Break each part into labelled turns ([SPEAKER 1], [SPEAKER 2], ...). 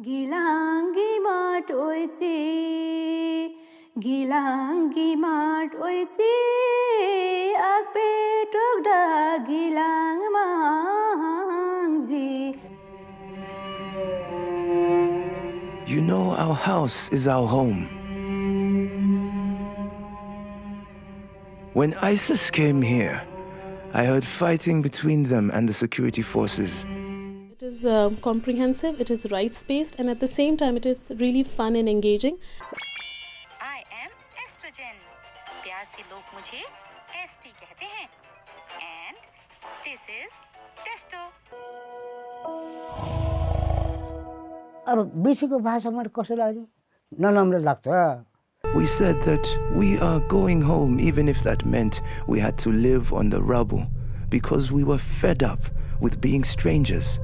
[SPEAKER 1] Gilangi mat oitzi Akpetok da gilang mangji
[SPEAKER 2] You know our house is our home. When ISIS came here, I heard fighting between them and the security forces
[SPEAKER 3] It is uh, comprehensive, it is rights-based, and at the same time, it is really fun and engaging.
[SPEAKER 4] I am estrogen. प्यार से लोग मुझे ST कहते हैं and this is testo.
[SPEAKER 5] अब बेसीको भाषा मैले कसो लाग्यो नराम्रो लाग्छ
[SPEAKER 2] We said that we are going home even if that meant we had to live on the rubble because we were fed up with being strangers.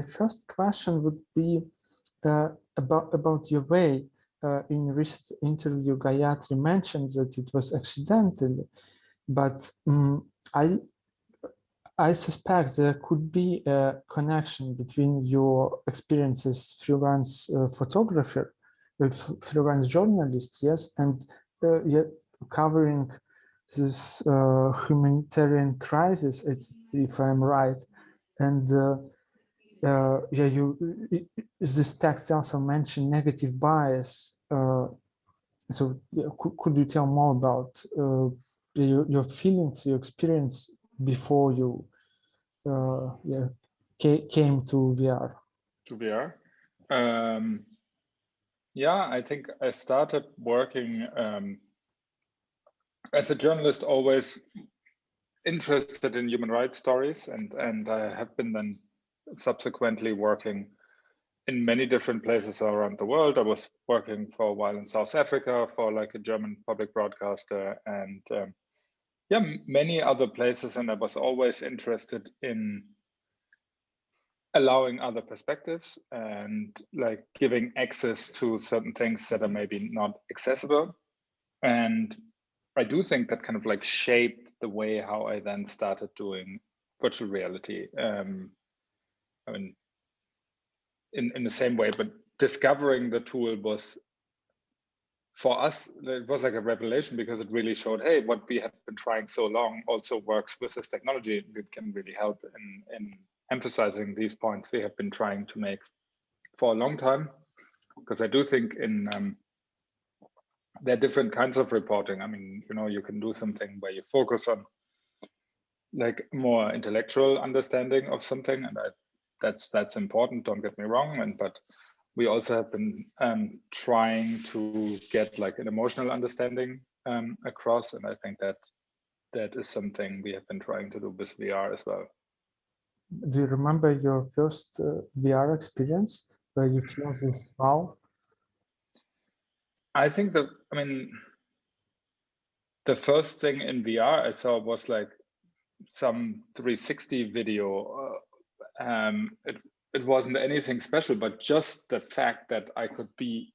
[SPEAKER 6] My first question would be uh, about about your way. Uh, in recent interview, Gayatri mentioned that it was accidental, but um, I I suspect there could be a connection between your experiences freelance uh, photographer, uh, freelance journalist, yes, and uh, covering this uh, humanitarian crisis, if I'm right. And uh, uh, yeah, you this text also mentioned negative bias. so yeah, could, could you tell more about your, your feelings, your experience before you uh, yeah, came to VR?
[SPEAKER 7] To VR? Um, yeah, I think I started working um, as a journalist, always interested in human rights stories, and and I have been then subsequently working in many different places around the world. I was working for a while in South Africa for like a German public broadcaster, and um, yeah, many other places. And I was always interested in allowing other perspectives and like giving access to certain things that are maybe not accessible. And I do think that kind of like shaped the way how I then started doing virtual reality. Um, I mean, in, in the same way, but discovering the tool was for us, it was like a revelation because it really showed, hey, what we have been trying so long also works with this technology. It can really help in, in emphasizing these points we have been trying to make for a long time. Because I do think in um, there are different kinds of reporting. I mean, you know, you can do something where you focus on like more intellectual understanding of something, and I, that's that's important. Don't get me wrong, and but we also have been um, trying to get like an emotional understanding um, across, and I think that that is something we have been trying to do with VR as well.
[SPEAKER 6] Do you remember your first uh, VR experience where you feel this wow?
[SPEAKER 7] I think that I mean the first thing in VR I saw was like some 360 video. Um, it it wasn't anything special, but just the fact that I could be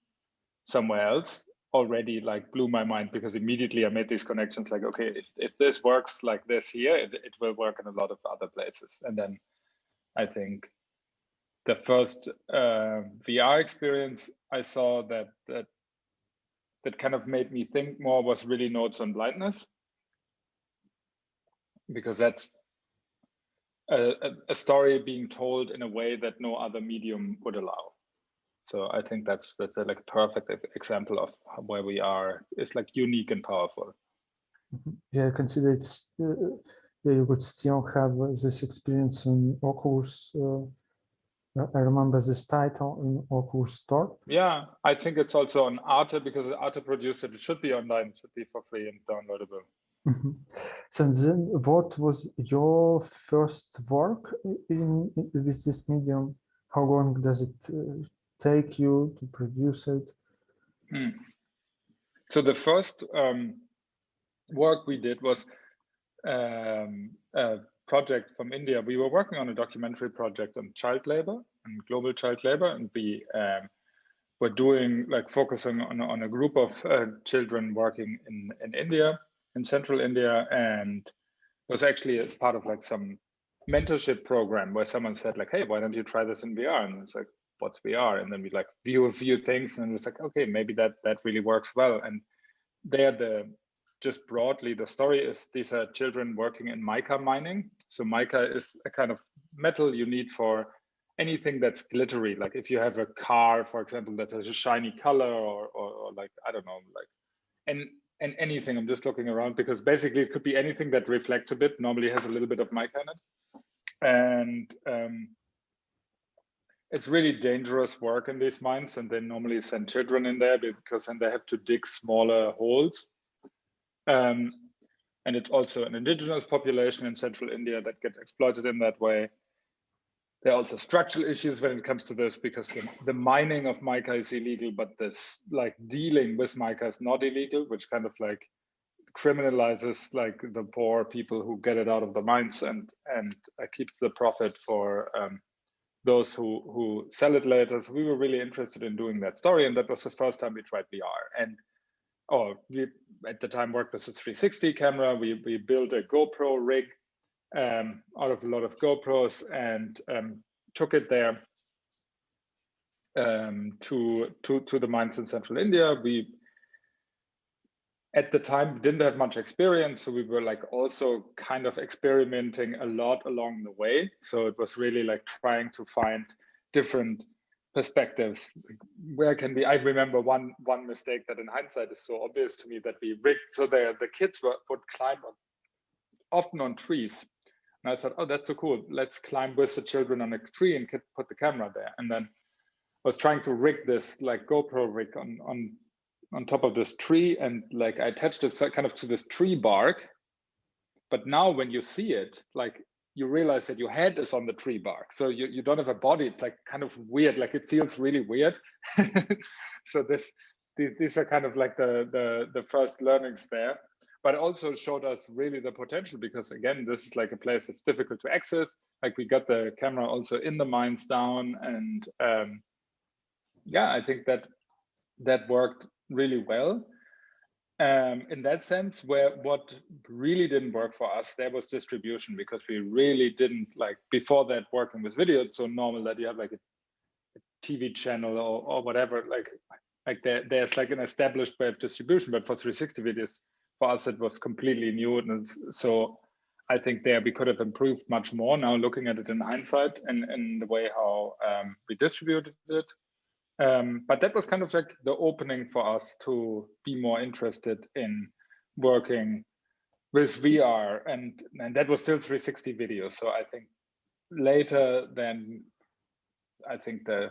[SPEAKER 7] somewhere else already like blew my mind because immediately I made these connections like, okay, if, if this works like this here, it, it will work in a lot of other places. And then I think the first uh, VR experience I saw that, that that kind of made me think more was really notes on blindness because that's a, a, story being told in a way that no other medium would allow. So I think that's that's a like a perfect example of where we are. It's like unique and powerful.
[SPEAKER 6] Yeah, I consider it's uh, yeah, you would still have this experience in Oculus. Uh, I remember this title in Oculus Store.
[SPEAKER 7] Yeah, I think it's also on Arte because Arte produced it. It should be online. It should be for free and downloadable.
[SPEAKER 6] So then what was your first work in, in with this medium? How long does it uh, take you to produce it?
[SPEAKER 7] Hmm. So the first um, work we did was um, a project from India. We were working on a documentary project on child labor and global child labor, and we um, were doing like focusing on, on a group of uh, children working in, in India in central India and was actually as part of like some mentorship program where someone said like, hey, why don't you try this in VR? And it's like, what's VR? And then we like view a few things and it's like, okay, maybe that that really works well. And there the just broadly, the story is these are children working in mica mining. So mica is a kind of metal you need for anything that's glittery. Like if you have a car, for example, that has a shiny color or, or, or like, I don't know, like, and, and anything, I'm just looking around because basically it could be anything that reflects a bit, normally has a little bit of mica in it. And um, it's really dangerous work in these mines and they normally send children in there because then they have to dig smaller holes. Um, and it's also an indigenous population in central India that gets exploited in that way. There are also structural issues when it comes to this because the, the mining of mica is illegal, but this like dealing with mica is not illegal, which kind of like criminalizes like the poor people who get it out of the mines and and uh, keeps the profit for um, those who who sell it later. So we were really interested in doing that story, and that was the first time we tried VR. And oh, we at the time worked with a 360 camera. We we built a GoPro rig um, out of a lot of GoPros and um, took it there um, to to to the mines in central India. We at the time didn't have much experience, so we were like also kind of experimenting a lot along the way. So it was really like trying to find different perspectives where can we i remember one one mistake that in hindsight is so obvious to me that we rigged so the the kids were, would climb on, often on trees and I thought, oh, that's so cool. Let's climb with the children on a tree and put the camera there. And then I was trying to rig this like GoPro rig on on on top of this tree, and like I attached it kind of to this tree bark. But now when you see it, like you realize that your head is on the tree bark, so you you don't have a body. It's like kind of weird. Like it feels really weird. so this these, these are kind of like the the the first learnings there but also showed us really the potential because again, this is like a place that's difficult to access. Like we got the camera also in the mines down and um, yeah, I think that that worked really well. Um, in that sense, where what really didn't work for us, there was distribution because we really didn't like before that working with video. It's so normal that you have like a, a TV channel or, or whatever, like like there, there's like an established way of distribution, but for 360 videos, for us it was completely new and so i think there we could have improved much more now looking at it in hindsight and in the way how um, we distributed it. Um, but that was kind of like the opening for us to be more interested in working with vr and and that was still 360 video. So i think later then i think the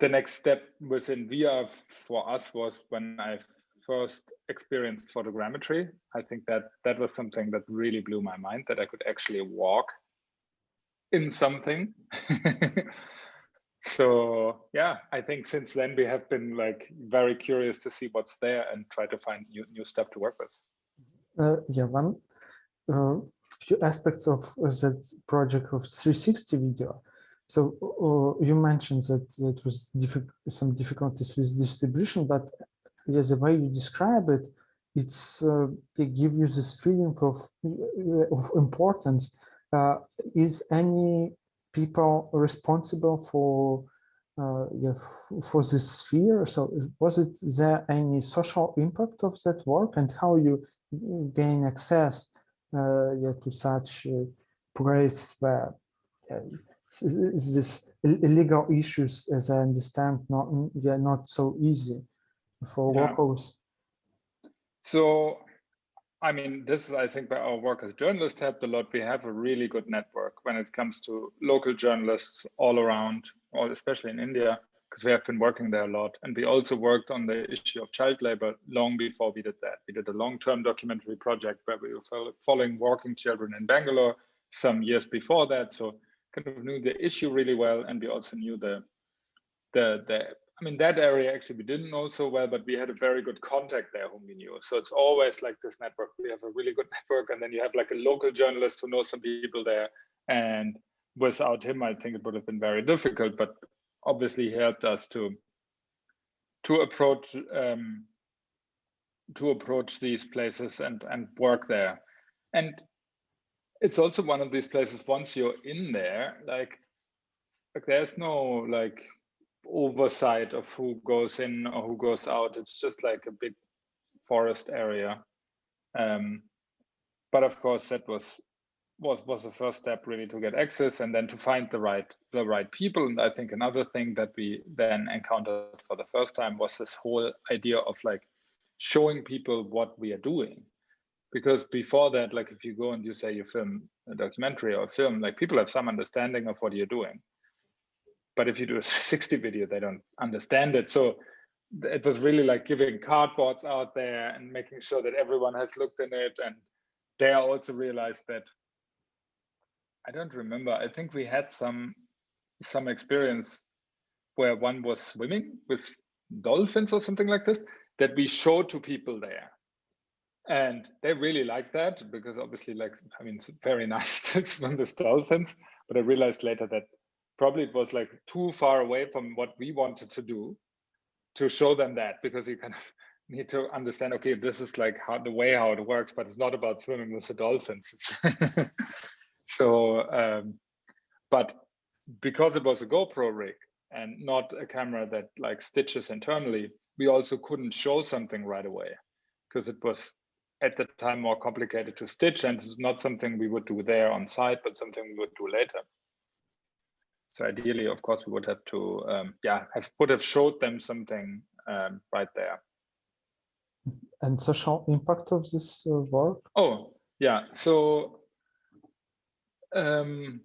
[SPEAKER 7] the next step within VR for us was when I first experienced photogrammetry, I think that that was something that really blew my mind that I could actually walk in something. so yeah, I think since then we have been like very curious to see what's there and try to find new, new stuff to work with.
[SPEAKER 6] Uh, yeah, one uh, few aspects of uh, that project of 360 video. So uh, you mentioned that it was diffi some difficulties with distribution, but yeah, the way you describe it, it's uh, it gives you this feeling of of importance. Uh, is any people responsible for uh, yeah, for this sphere? So was it there any social impact of that work and how you gain access uh, yeah, to such uh, place where uh, this illegal issues, as I understand, not yeah, not so easy for yeah. locals?
[SPEAKER 7] So, I mean, this is, I think, where our work as journalists helped a lot. We have a really good network when it comes to local journalists all around, or especially in India, because we have been working there a lot. And we also worked on the issue of child labor long before we did that. We did a long-term documentary project where we were following working children in Bangalore some years before that. So kind of knew the issue really well. And we also knew the the the I mean, that area actually we didn't know so well, but we had a very good contact there whom we knew. So it's always like this network. We have a really good network, and then you have like a local journalist who knows some people there. And without him, I think it would have been very difficult. But obviously, he helped us to to approach um, to approach these places and and work there and it's also one of these places once you're in there like like there's no like oversight of who goes in or who goes out. It's just like a big forest area. Um but of course that was was was the first step really to get access and then to find the right the right people. And i think another thing that we then encountered for the first time was this whole idea of like showing people what we are doing. Because before that like if you go and you say you film a documentary or a film like people have some understanding of what you're doing but if you do a 60 video they don't understand it so it was really like giving cardboards out there and making sure that everyone has looked in it and they also realized that I don't remember. I think we had some some experience where one was swimming with dolphins or something like this that we showed to people there. And they really liked that because obviously like, I mean, it's very nice to swim with dolphins, but I realized later that probably it was like too far away from what we wanted to do to show them that because you kind of need to understand, okay, this is like how the way how it works, but it's not about swimming with the dolphins. so, um, but because it was a GoPro rig and not a camera that like stitches internally, we also couldn't show something right away because it was at the time more complicated to stitch and it's not something we would do there on site, but something we would do later. So ideally, of course, we would have to, um, yeah, have would have showed them something um, right there.
[SPEAKER 6] And social impact of this uh, work?
[SPEAKER 7] Oh, yeah. So um,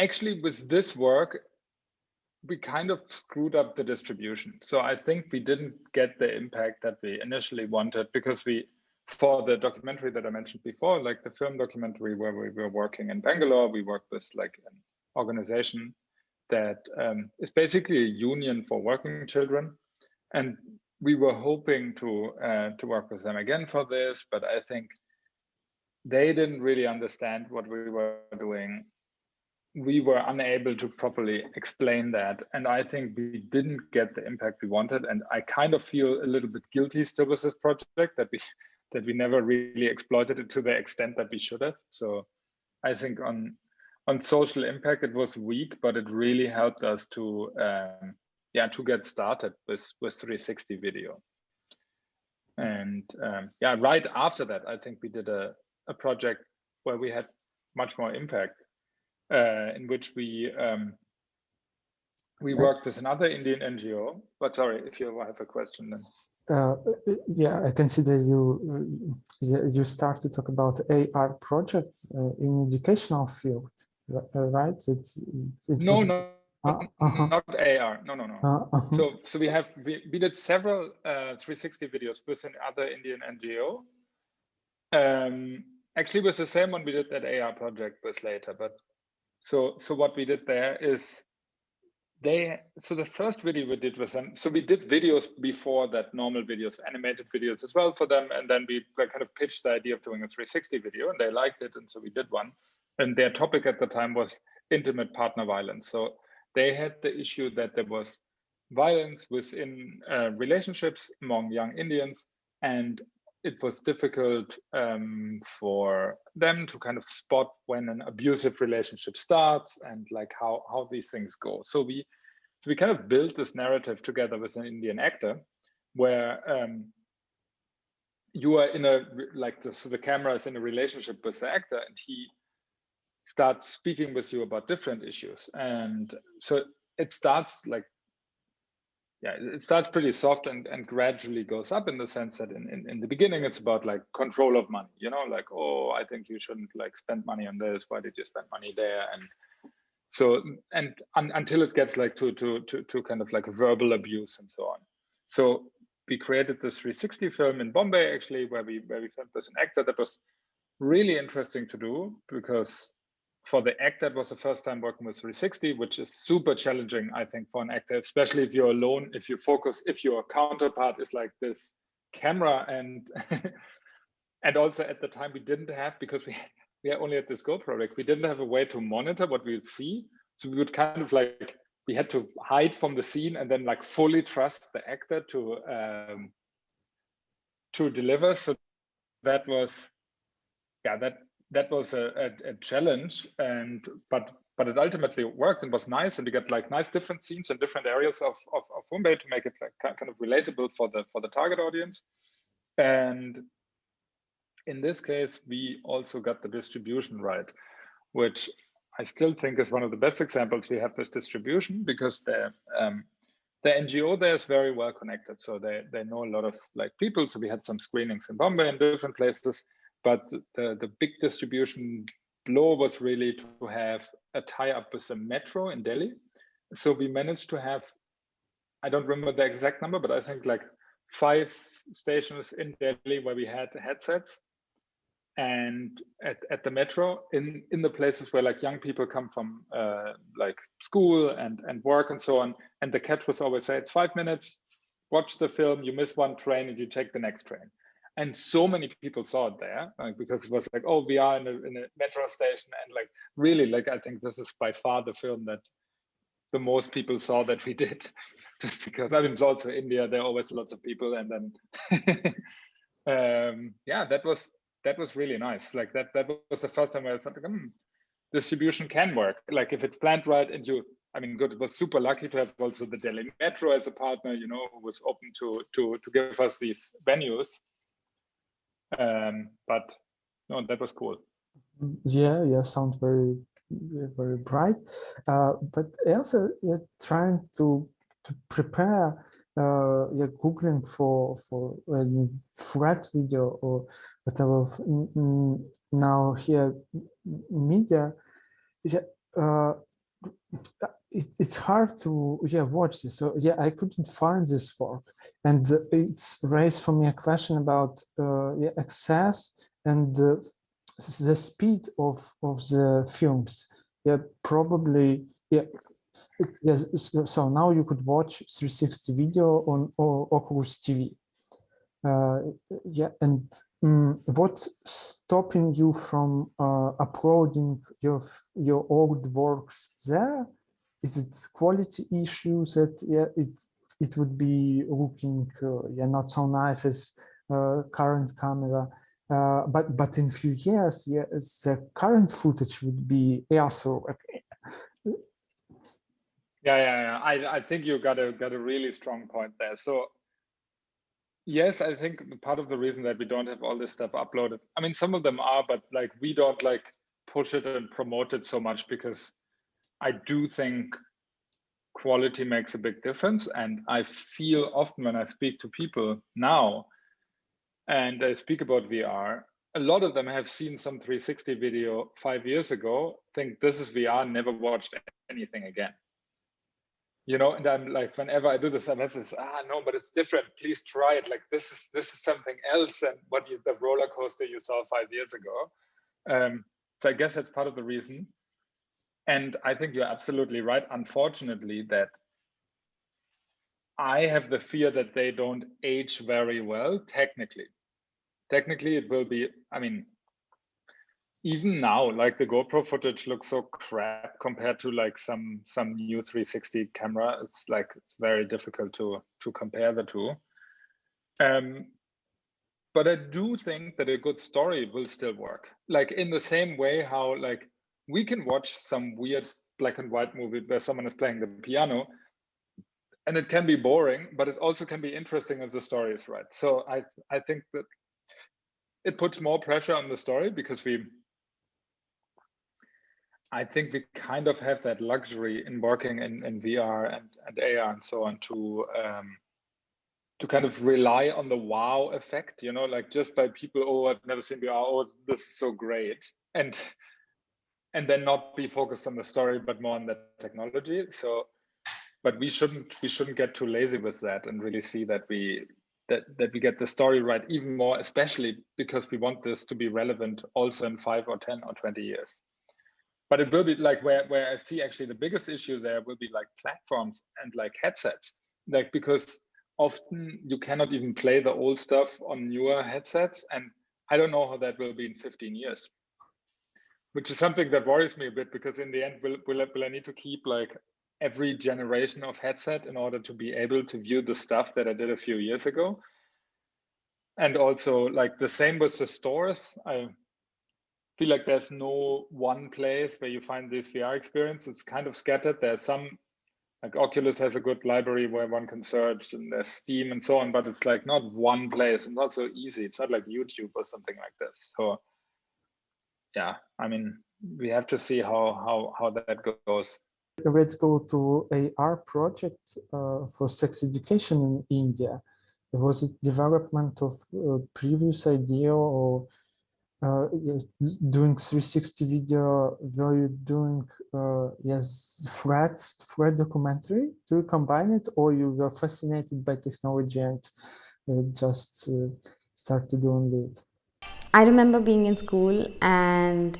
[SPEAKER 7] actually, with this work, we kind of screwed up the distribution. So I think we didn't get the impact that we initially wanted because we, for the documentary that I mentioned before, like the film documentary where we were working in Bangalore, we worked with like an organization that um, is basically a union for working children. And we were hoping to uh, to work with them again for this, but I think they didn't really understand what we were doing. We were unable to properly explain that. And I think we didn't get the impact we wanted. And I kind of feel a little bit guilty still with this project that we that we never really exploited it to the extent that we should have. So I think on on social impact, it was weak, but it really helped us to um, yeah to get started with with 360 video. And um, yeah, right after that, I think we did a, a project where we had much more impact, uh, in which we um, we worked with another Indian NGO. But sorry, if you have a question, then.
[SPEAKER 6] Uh, yeah, I can consider you you start to talk about AR project uh, in educational field, right? It's,
[SPEAKER 7] it's no, no, uh, uh -huh. not AR. No, no, no.
[SPEAKER 6] -huh.
[SPEAKER 7] So, so we have we, we did several uh, 360 videos with another Indian NGO. Um, actually was the same one we did that AR project with later. But so so what we did there is they so the first video we did was them. So we did videos before that, normal videos, animated videos as well for them, and then we kind of pitched the idea of doing a 360 video, and they liked it, and so we did one. And their topic at the time was intimate partner violence. So they had the issue that there was violence within uh, relationships among young Indians, and it was difficult um, for them to kind of spot when an abusive relationship starts and like how how these things go. So we so we kind of built this narrative together with an Indian actor where um, you are in a like the, so the camera is in a relationship with the actor and he starts speaking with you about different issues and so it starts like yeah, it starts pretty soft and, and gradually goes up in the sense that in, in, in, the beginning, it's about like control of money, you know, like, oh, I think you shouldn't like spend money on this. Why did you spend money there? And so, and un, until it gets like to, to, to, to kind of like verbal abuse and so on. So we created this 360 film in Bombay, actually, where we, where we filmed with an actor that was really interesting to do because for the actor, that was the first time working with 360, which is super challenging, I think, for an actor, especially if you're alone, if you focus, if your counterpart is like this camera and and also at the time we didn't have because we we are only at this GoPro rig, we didn't have a way to monitor what we see. So we would kind of like we had to hide from the scene and then like fully trust the actor to um, to deliver. So that was, yeah, that that was a, a, a, challenge and but but it ultimately worked and was nice and we got like nice different scenes in different areas of, of, of to make it like kind of relatable for the for the target audience. And in this case we also got the distribution right which I still think is one of the best examples we have with distribution because the um, the NGO there is very well connected. So they they know a lot of like people. So we had some screenings in Bombay and different places but the, the big distribution blow was really to have a tie-up with the metro in Delhi. So we managed to have, I don't remember the exact number, but I think like five stations in Delhi where we had headsets and at, at the metro in, in the places where like young people come from uh, like school and, and work and so on. And the catch was always say, it's five minutes, watch the film, you miss one train and you take the next train and so many people saw it there like, because it was like oh we are in a, in a metro station. And like really like i think this is by far the film that the most people saw that we did. Just because i mean it's also india. There are always lots of people. And then um yeah that was that was really nice. Like that that was the first time i thought like, hmm, distribution can work. Like if it's planned right and you I mean, good. It was super lucky to have also the Delhi Metro as a partner, you know, who was open to to to give us these venues. Um, but no, that was cool.
[SPEAKER 6] Yeah, yeah, sounds very, very bright. Uh, but also, you're trying to to prepare. Uh, you're googling for for a threat video or whatever. Now here, media. Yeah, uh, it, it's hard to yeah watch this so yeah i couldn't find this work and it's raised for me a question about uh, yeah, access and the, the speed of of the films. Yeah probably yeah yes so now you could watch 360 video on oculus tv uh, yeah and um, what's stopping you from uh, uploading your your old works there? Is it quality issues that yeah it it would be looking uh, yeah not so nice as uh, current camera uh, but but in few years yeah the current footage would be also so
[SPEAKER 7] yeah yeah, yeah. I, I think you got a got a really strong point there so yes i think part of the reason that we don't have all this stuff uploaded i mean some of them are but like we don't like push it and promote it so much because I do think quality makes a big difference. And I feel often when I speak to people now and I speak about VR, a lot of them have seen some 360 video five years ago, think this is VR, never watched anything again. You know, and I'm like, whenever I do this, I'm this, ah, no, but it's different. Please try it. Like this is this is something else than what you, the roller coaster you saw five years ago. Um, so I guess that's part of the reason. And I think you're absolutely right, unfortunately, that I have the fear that they don't age very well technically. Technically, it will be, I mean, even now, like the GoPro footage looks so crap compared to like some some new 360 camera. It's like it's very difficult to to compare the two. Um, but I do think that a good story will still work. Like in the same way how like we can watch some weird black and white movie where someone is playing the piano and it can be boring but it also can be interesting if the story is right. So i i think that it puts more pressure on the story because we i think we kind of have that luxury in working in, in vr and, and ar and so on to um, to kind of rely on the wow effect you know like just by people oh i've never seen vr oh this is so great. And and then not be focused on the story but more on the technology. So but we shouldn't we shouldn't get too lazy with that and really see that we that that we get the story right even more especially because we want this to be relevant also in 5 or 10 or 20 years. But it will be like where where i see actually the biggest issue there will be like platforms and like headsets. Like because often you cannot even play the old stuff on newer headsets and i don't know how that will be in 15 years which is something that worries me a bit because in the end, will, will, I, will I need to keep like every generation of headset in order to be able to view the stuff that I did a few years ago? and also like the same with the stores. I feel like there's no one place where you find this VR experience. It's kind of scattered. There's some like Oculus has a good library where one can search and there's Steam and so on, but it's like not one place and not so easy. It's not like YouTube or something like this. So yeah, I mean, we have to see how how how that goes.
[SPEAKER 6] Let's go to AR project uh, for sex education in India. Was it development of uh, previous idea or uh, doing 360 video? Were you doing uh, yes threads, thread documentary? Do you combine it, or you were fascinated by technology and uh, just started doing it?
[SPEAKER 8] I remember being in school and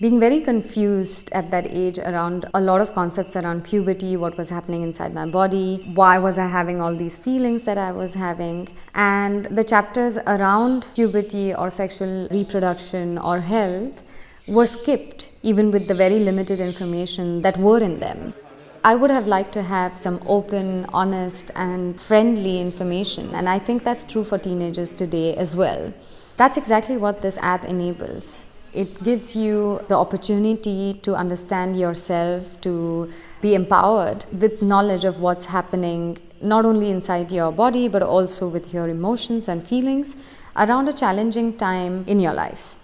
[SPEAKER 8] being very confused at that age around a lot of concepts around puberty, what was happening inside my body, why was I having all these feelings that I was having. And the chapters around puberty or sexual reproduction or health were skipped, even with the very limited information that were in them. I would have liked to have some open, honest, and friendly information, and I think that's true for teenagers today as well. That's exactly what this app enables. It gives you the opportunity to understand yourself, to be empowered with knowledge of what's happening not only inside your body but also with your emotions and feelings around a challenging time in your life.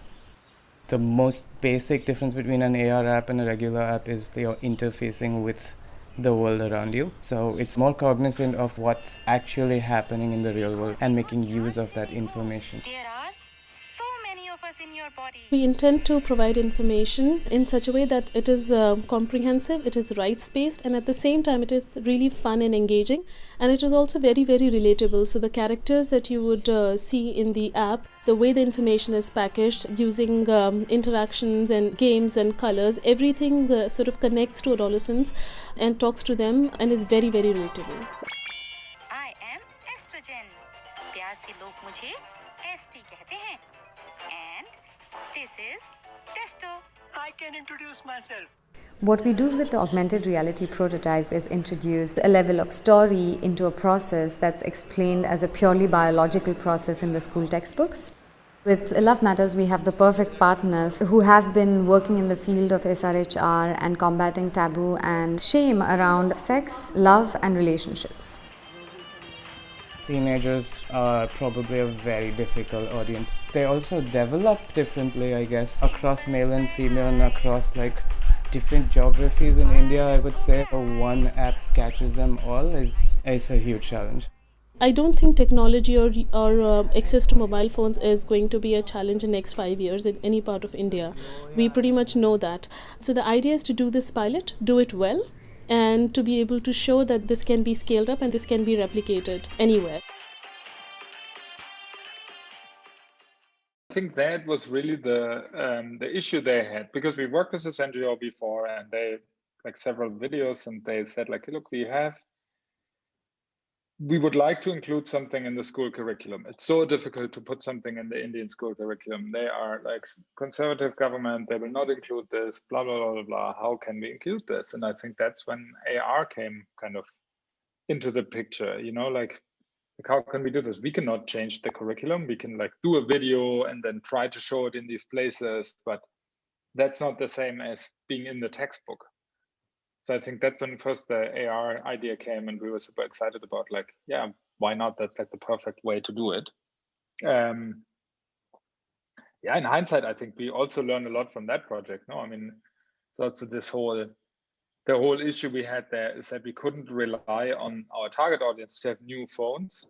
[SPEAKER 9] The most basic difference between an AR app and a regular app is your interfacing with the world around you. So it's more cognizant of what's actually happening in the real world and making use of that information.
[SPEAKER 3] We intend to provide information in such a way that it is uh, comprehensive, it is rights based, and at the same time, it is really fun and engaging. And it is also very, very relatable. So, the characters that you would uh, see in the app, the way the information is packaged using um, interactions and games and colors, everything uh, sort of connects to adolescents and talks to them and is very, very relatable.
[SPEAKER 4] I am estrogen. प्यार से लोग मुझे
[SPEAKER 10] introduce myself.
[SPEAKER 8] What we do with the augmented reality prototype is introduce a level of story into a process that's explained as a purely biological process in the school textbooks. With Love Matters, we have the perfect partners who have been working in the field of SRHR and combating taboo and shame around sex, love, and relationships.
[SPEAKER 9] Teenagers are probably a very difficult audience. They also develop differently, I guess, across male and female and across like different geographies in India. I would say a one app catches them all is, is a huge challenge.
[SPEAKER 3] I don't think technology or, or uh, access to mobile phones is going to be a challenge in next five years in any part of India. We pretty much know that. So the idea is to do this pilot, do it well, and to be able to show that this can be scaled up and this can be replicated anywhere.
[SPEAKER 7] I think that was really the um, the issue they had because we worked with this NGO before and they like several videos and they said like look we have we would like to include something in the school curriculum. It's so difficult to put something in the Indian school curriculum. They are like conservative government. They will not include this. Blah blah blah blah. How can we include this? And I think that's when AR came kind of into the picture. You know, like, like how can we do this? We cannot change the curriculum. We can like do a video and then try to show it in these places, but that's not the same as being in the textbook so I think that's when first the AR idea came and we were super excited about like, yeah, why not? That's like the perfect way to do it. Um, yeah, in hindsight, I think we also learned a lot from that project. No, I mean, so this whole, the whole issue we had there is that we couldn't rely on our target audience to have new phones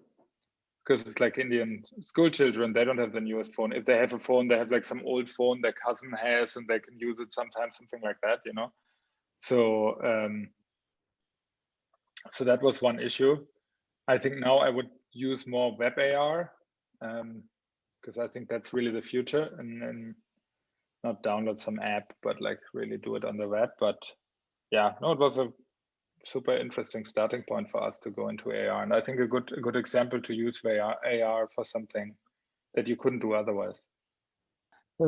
[SPEAKER 7] because it's like Indian school children, they don't have the newest phone. If they have a phone, they have like some old phone their cousin has and they can use it sometimes, something like that, you know? So um, so that was one issue. I think now I would use more web AR because um, I think that's really the future and, and not download some app, but like really do it on the web. But yeah, no, it was a super interesting starting point for us to go into AR. And I think a good a good example to use AR, AR for something that you couldn't do otherwise.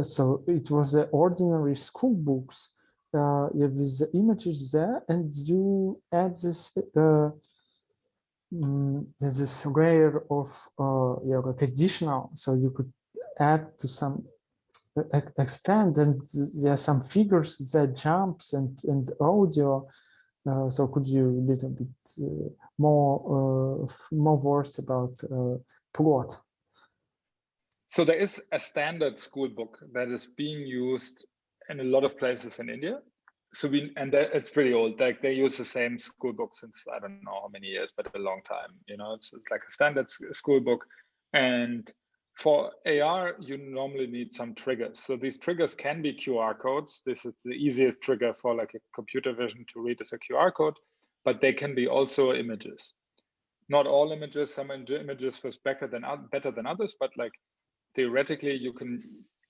[SPEAKER 6] So it was the ordinary school books uh, have the images there and you add this uh, mm, there's this layer of uh, yeah, so you could add to some extent and there are some figures that jumps and and audio. Uh, so could you a little bit uh, more uh, more words about uh, plot?
[SPEAKER 7] So there is a standard school book that is being used in a lot of places in india so we and that, it's pretty old like they use the same school book since i don't know how many years but a long time you know it's, it's like a standard school book and for AR, you normally need some triggers. So these triggers can be QR codes. This is the easiest trigger for like a computer vision to read as a QR code, but they can be also images. Not all images, some images was better than better than others, but like theoretically you can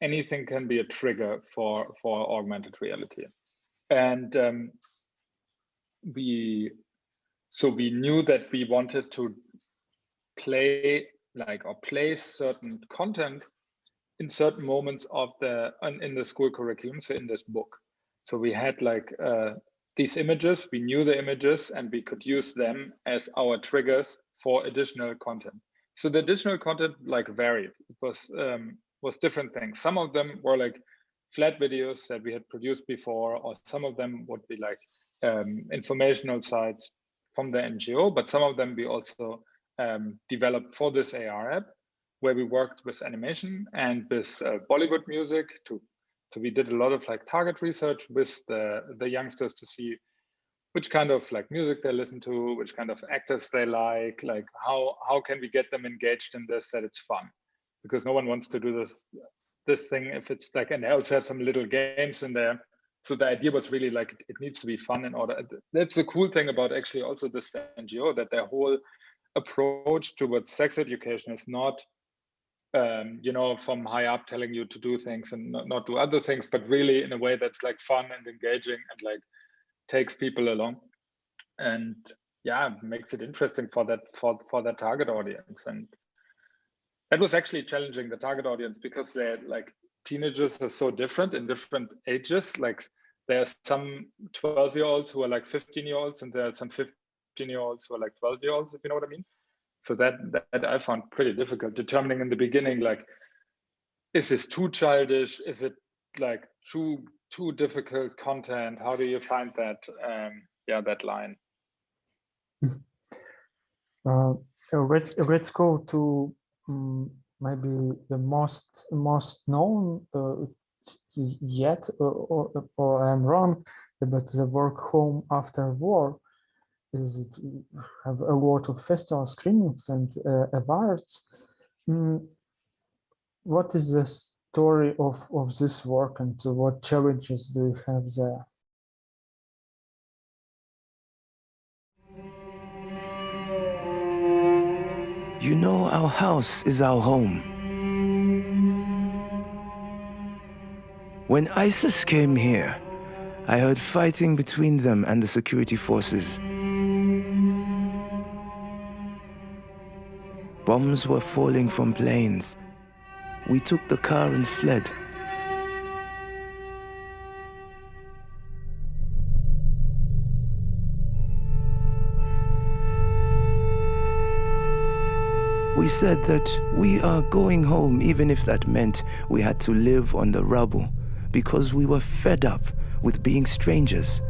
[SPEAKER 7] anything can be a trigger for for augmented reality. And um, we so we knew that we wanted to play like or place certain content in certain moments of the in the school curriculum so in this book. So we had like uh, these images we knew the images and we could use them as our triggers for additional content. So the additional content like varied. It was um, was different things some of them were like flat videos that we had produced before or some of them would be like um, informational sites from the ngo but some of them we also um, developed for this AR app, where we worked with animation and with uh, Bollywood music to. So we did a lot of like target research with the the youngsters to see which kind of like music they listen to, which kind of actors they like, like how how can we get them engaged in this that it's fun, because no one wants to do this this thing if it's like and they also have some little games in there. So the idea was really like it needs to be fun in order. That's the cool thing about actually also this NGO that their whole approach towards sex education is not um, you know from high up telling you to do things and not, not do other things but really in a way that's like fun and engaging and like takes people along and yeah makes it interesting for that for for that target audience and that was actually challenging the target audience because they're like teenagers are so different in different ages like there are some 12 year olds who are like 15 year olds and there are some 15 year olds who are like 12 year olds, if you know what I mean. So that, that I found pretty difficult determining in the beginning, like, is this too childish? Is it like too, too difficult content? How do you find that, um, yeah, that line?
[SPEAKER 6] Uh, let's, let's go to um, maybe the most most known uh, yet, uh, or, or I'm wrong, but the work home after war is it have a lot of festival screenings and uh, awards. Mm, what is the story of, of this work and what challenges do you have there?
[SPEAKER 2] You know, our house is our home. When ISIS came here, I heard fighting between them and the security forces. Bombs were falling from planes. We took the car and fled. We said that we are going home even if that meant we had to live on the rubble because we were fed up with being strangers.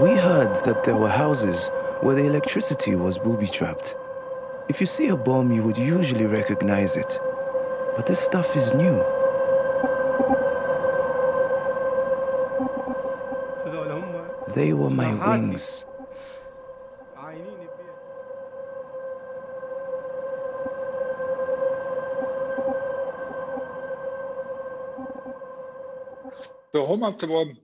[SPEAKER 2] We heard that there were houses where the electricity was booby-trapped. If you see a bomb, you would usually recognize it. But this stuff is new. They were my wings.
[SPEAKER 7] The home of the bomb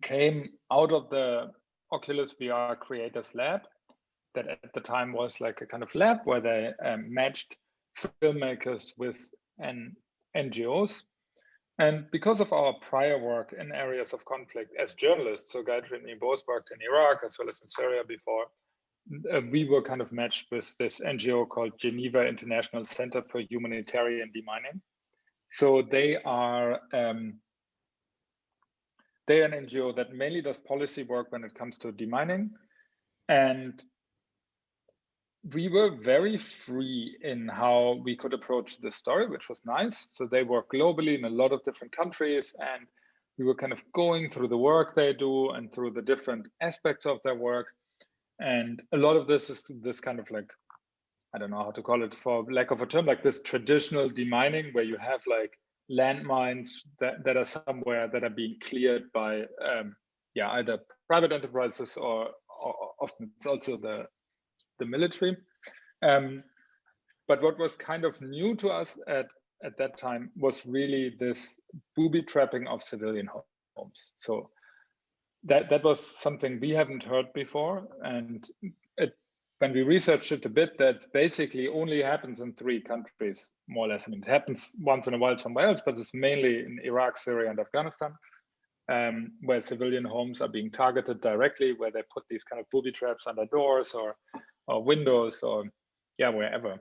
[SPEAKER 7] came out of the Oculus VR Creators Lab that at the time was like a kind of lab where they um, matched filmmakers with an NGOs. And because of our prior work in areas of conflict as journalists, so Gayatri both worked in Iraq as well as in Syria before, uh, we were kind of matched with this NGO called Geneva International Center for Humanitarian Demining. So they are um, they're an NGO that mainly does policy work when it comes to demining. And we were very free in how we could approach this story, which was nice. So they work globally in a lot of different countries and we were kind of going through the work they do and through the different aspects of their work. And a lot of this is this kind of like, I don't know how to call it for lack of a term, like this traditional demining where you have like landmines that, that are somewhere that are being cleared by, um, yeah, either private enterprises or, or often it's also the, the military. Um, but what was kind of new to us at at that time was really this booby trapping of civilian homes. So that that was something we haven't heard before, and it, when we researched it a bit, that basically only happens in three countries, more or less. I mean, it happens once in a while somewhere else, but it's mainly in Iraq, Syria, and Afghanistan, um, where civilian homes are being targeted directly, where they put these kind of booby traps under doors or or windows or yeah, wherever.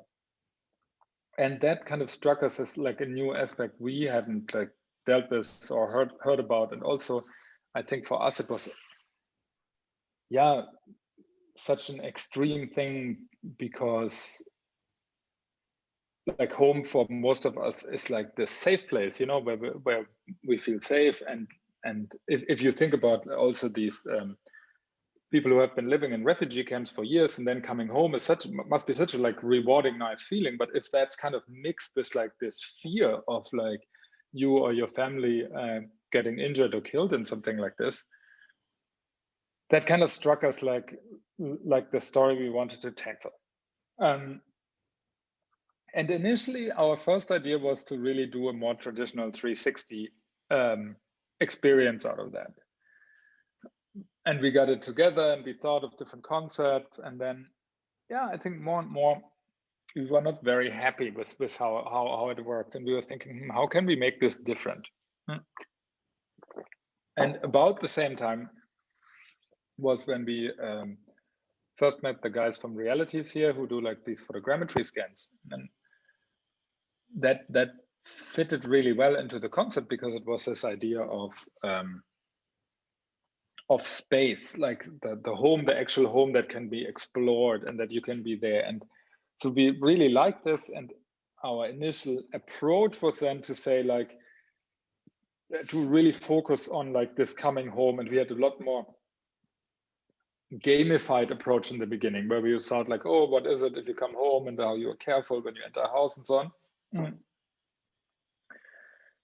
[SPEAKER 7] And that kind of struck us as like a new aspect we hadn't like dealt with or heard heard about. And also i think for us it was yeah such an extreme thing because like home for most of us is like the safe place you know where we, where we feel safe. And and if, if you think about also these um, people who have been living in refugee camps for years and then coming home is such must be such a like rewarding nice feeling. But if that's kind of mixed with like this fear of like you or your family uh, getting injured or killed in something like this that kind of struck us like like the story we wanted to tackle. Um, and initially our first idea was to really do a more traditional 360 um, experience out of that and we got it together and we thought of different concepts. And then yeah i think more and more we were not very happy with with how how, how it worked. And we were thinking hmm, how can we make this different? Hmm. and about the same time was when we um, first met the guys from realities here who do like these photogrammetry scans. And that that fitted really well into the concept because it was this idea of um, of space, like the, the home, the actual home that can be explored and that you can be there. And so we really like this. And our initial approach was then to say like, to really focus on like this coming home. And we had a lot more gamified approach in the beginning where we thought like, oh, what is it if you come home and how you're careful when you enter a house and so on. Mm.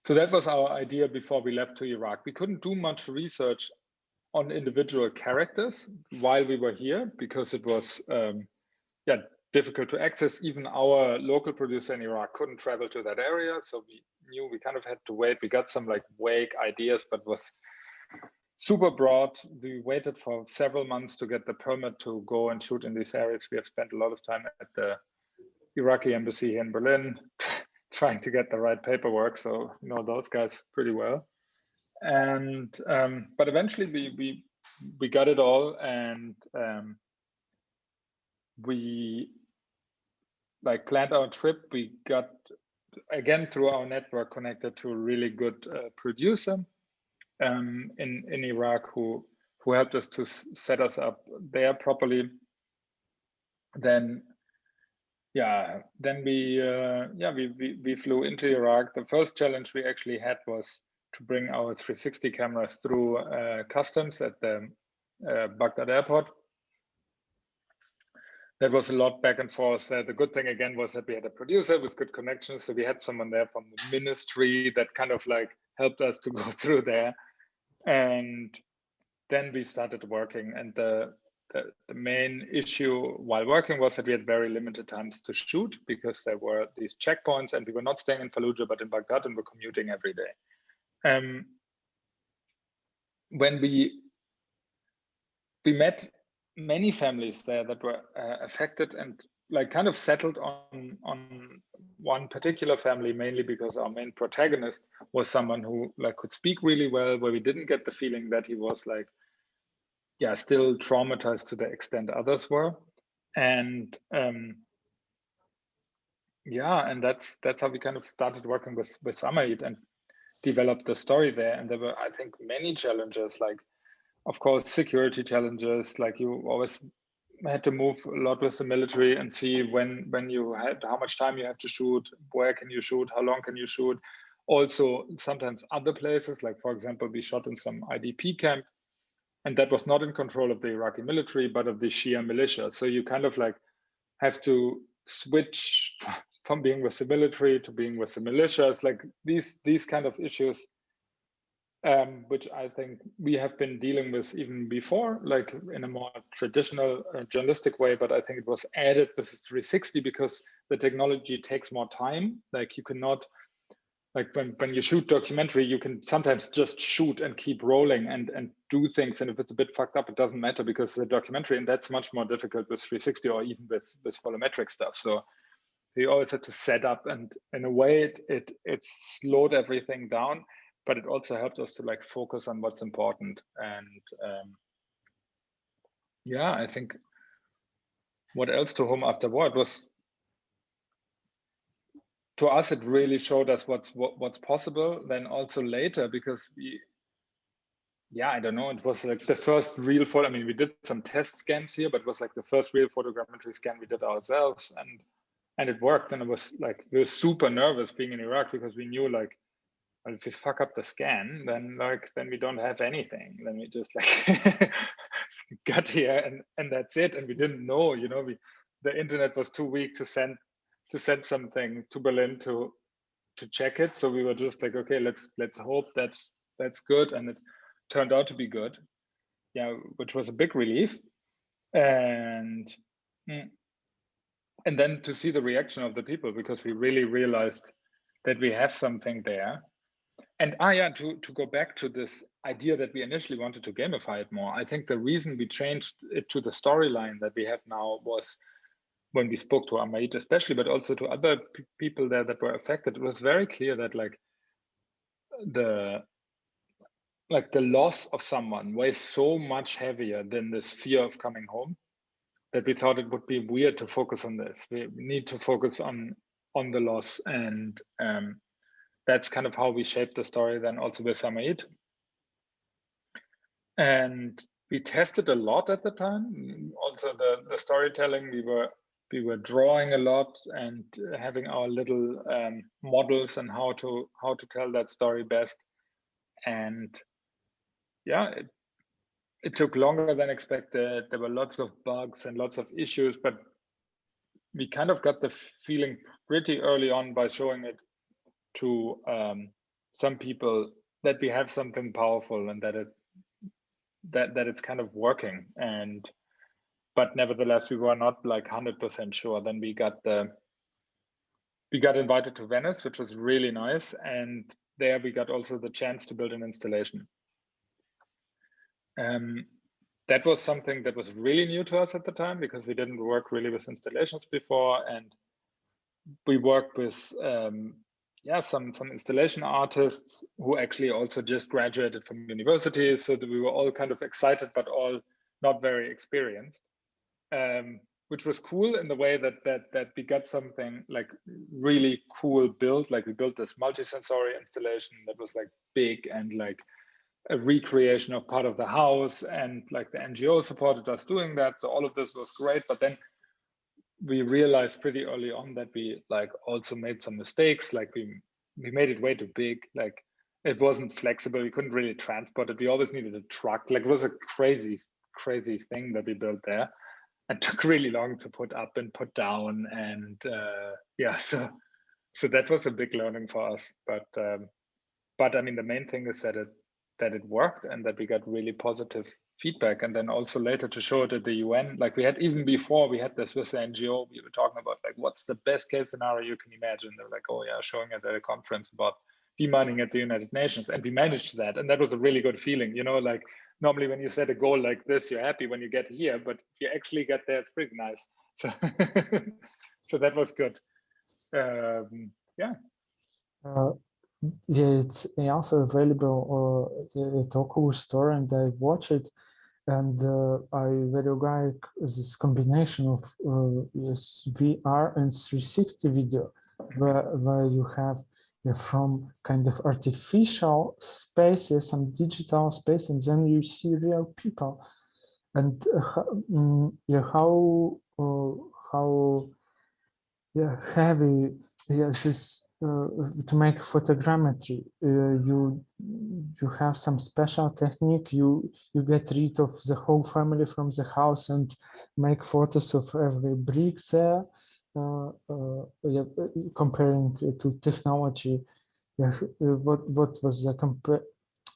[SPEAKER 7] So that was our idea before we left to Iraq. We couldn't do much research on individual characters while we were here because it was um, yeah difficult to access. Even our local producer in Iraq couldn't travel to that area, so we knew we kind of had to wait. We got some like vague ideas, but was super broad. We waited for several months to get the permit to go and shoot in these areas. We have spent a lot of time at the Iraqi embassy here in Berlin trying to get the right paperwork. So you know those guys pretty well and um, but eventually we we we got it all and um, we like planned our trip. We got again through our network connected to a really good uh, producer um, in in Iraq who who helped us to set us up there properly. Then yeah then we uh, yeah we, we we flew into Iraq. The first challenge we actually had was to bring our 360 cameras through uh, customs at the uh, Baghdad airport. That was a lot back and forth. Uh, the good thing again was that we had a producer with good connections. So we had someone there from the ministry that kind of like helped us to go through there. And then we started working and the, the, the, main issue while working was that we had very limited times to shoot because there were these checkpoints and we were not staying in Fallujah, but in Baghdad and we're commuting every day um, when we we met many families there that were uh, affected and like kind of settled on on one particular family mainly because our main protagonist was someone who like could speak really well where we didn't get the feeling that he was like yeah still traumatized to the extent others were. And um yeah and that's that's how we kind of started working with with Samaid. And develop the story there. And there were, I think, many challenges, like, of course, security challenges, like you always had to move a lot with the military and see when when you had how much time you have to shoot, where can you shoot, how long can you shoot. Also, sometimes other places, like for example, we shot in some IDP camp, and that was not in control of the Iraqi military, but of the Shia militia. So you kind of like have to switch from being with the military to being with the militias, like these these kind of issues um, which I think we have been dealing with even before, like in a more traditional uh, journalistic way, but I think it was added with 360 because the technology takes more time. Like you cannot, like when, when you shoot documentary, you can sometimes just shoot and keep rolling and, and do things. And if it's a bit fucked up, it doesn't matter because the documentary, and that's much more difficult with 360 or even with, with volumetric stuff. So you always had to set up and in a way it, it, it slowed everything down but it also helped us to like focus on what's important. And um, yeah i think what else to home after war? It was to us it really showed us what's what, what's possible. Then also later because we yeah i don't know it was like the first real photo i mean we did some test scans here but it was like the first real photogrammetry scan we did ourselves and and it worked and it was like we were super nervous being in iraq because we knew like well, if we fuck up the scan, then like then we don't have anything. Then we just like got here and and that's it. And we didn't know, you know, we the internet was too weak to send to send something to Berlin to to check it. So we were just like, okay, let's let's hope that's that's good. And it turned out to be good. Yeah, which was a big relief. And mm, and then to see the reaction of the people because we really realized that we have something there. And ah, yeah, to, to go back to this idea that we initially wanted to gamify it more, I think the reason we changed it to the storyline that we have now was when we spoke to Ahmaid especially, but also to other people there that were affected, it was very clear that like the like the loss of someone weighs so much heavier than this fear of coming home that we thought it would be weird to focus on this. We need to focus on on the loss and um, that's kind of how we shaped the story then also with Ahmaid. And we tested a lot at the time. Also the, the storytelling, we were we were drawing a lot and having our little um, models and how to how to tell that story best. And yeah, it, it took longer than expected. There were lots of bugs and lots of issues, but we kind of got the feeling pretty early on by showing it to um, some people that we have something powerful and that it that that it's kind of working. And but nevertheless we were not like 100% sure. Then we got the we got invited to venice which was really nice. And there we got also the chance to build an installation um, that was something that was really new to us at the time because we didn't work really with installations before and we worked with um, yeah, some some installation artists who actually also just graduated from university. So that we were all kind of excited, but all not very experienced, um, which was cool in the way that that that we got something like really cool built. Like we built this multisensory installation that was like big and like a recreation of part of the house, and like the NGO supported us doing that. So all of this was great, but then we realized pretty early on that we like also made some mistakes like we we made it way too big like it wasn't flexible we couldn't really transport it we always needed a truck like it was a crazy crazy thing that we built there and took really long to put up and put down and uh, yeah so so that was a big learning for us but um, but i mean the main thing is that it that it worked and that we got really positive feedback and then also later to show it at the UN. Like we had even before we had this with the NGO, we were talking about like what's the best case scenario you can imagine. They're like, oh yeah, showing it at a conference about demining at the United Nations. And we managed that. And that was a really good feeling. You know, like normally when you set a goal like this, you're happy when you get here, but if you actually get there, it's pretty nice. So so that was good. Um, yeah.
[SPEAKER 6] Uh, yeah, it's also available uh, a Toku store and I watch it and uh, I very like this combination of uh, yes, VR and 360 video where, where you have from kind of artificial spaces, some digital space, and then you see real people. And uh, mm, yeah, how uh, how yeah heavy yeah this uh, to make photogrammetry uh, you you have some special technique. You you get rid of the whole family from the house and make photos of every brick there. Uh, uh yeah, comparing to technology. Yeah, what what was the compare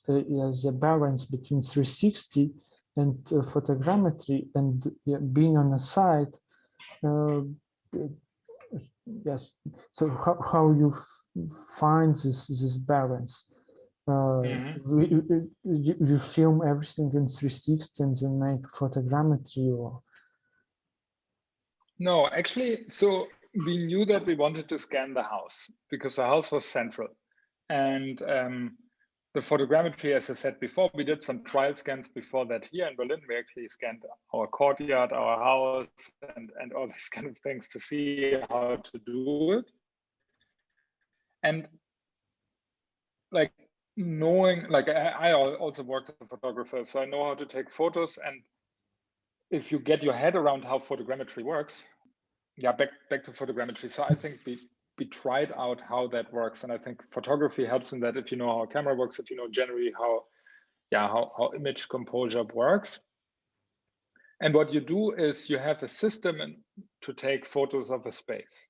[SPEAKER 6] yeah, the balance between 360 and photogrammetry and being on a site yes. So how, how you find this this balance? Uh, mm -hmm. you, you, film everything in 360 and then make photogrammetry or?
[SPEAKER 7] No actually so we knew that we wanted to scan the house because the house was central. And um, the photogrammetry, as I said before, we did some trial scans before that here in Berlin. We actually scanned our courtyard, our house, and, and all these kind of things to see how to do it. And like knowing, like I, I also worked as a photographer, so I know how to take photos. And if you get your head around how photogrammetry works, yeah, back back to photogrammetry. So I think we we tried out how that works. And I think photography helps in that if you know how a camera works, if you know generally how, yeah, how, how image composure works. And what you do is you have a system to take photos of a space.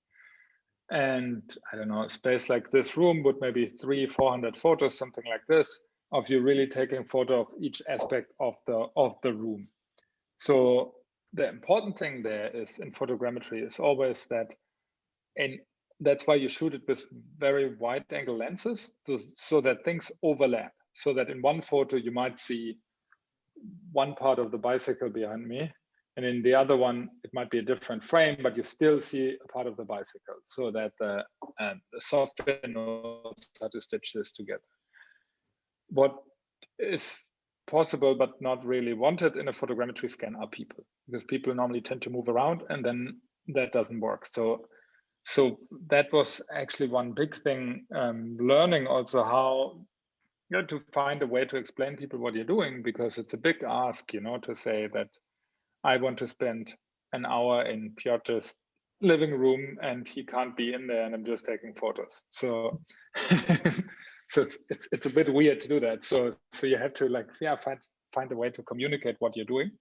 [SPEAKER 7] And I don't know, a space like this room would maybe three, 400 photos, something like this, of you really taking photo of each aspect of the of the room. So the important thing there is in photogrammetry is always that in that's why you shoot it with very wide angle lenses to, so that things overlap. So that in one photo, you might see one part of the bicycle behind me. And in the other one, it might be a different frame, but you still see a part of the bicycle so that the, uh, the software knows how to stitch this together. What is possible but not really wanted in a photogrammetry scan are people because people normally tend to move around and then that doesn't work. So so that was actually one big thing um, learning also how you know, to find a way to explain people what you're doing because it's a big ask you know to say that i want to spend an hour in Piotr's living room and he can't be in there and i'm just taking photos. So so it's, it's it's a bit weird to do that. So so you have to like yeah find find a way to communicate what you're doing.